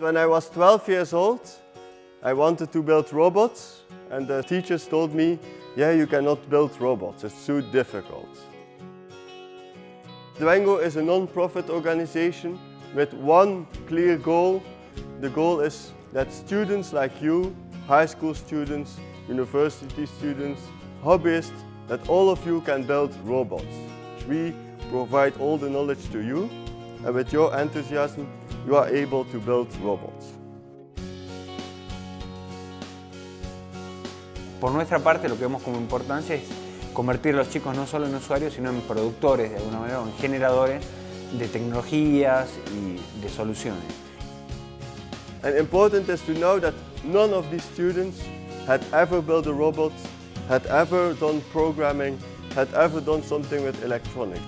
When I was 12 years old, I wanted to build robots and the teachers told me, yeah, you cannot build robots, it's too difficult. Dwengo is a non-profit organization with one clear goal. The goal is that students like you, high school students, university students, hobbyists, that all of you can build robots. We provide all the knowledge to you and with your enthusiasm you are able to build robots. Por nuestra parte lo que vemos como importancia es convertir a los chicos no solo en usuarios sino en productores de alguna manera, en generadores de tecnologías y de soluciones. And important is to know that none of these students had ever built a robot, had ever done programming, had ever done something with electronics.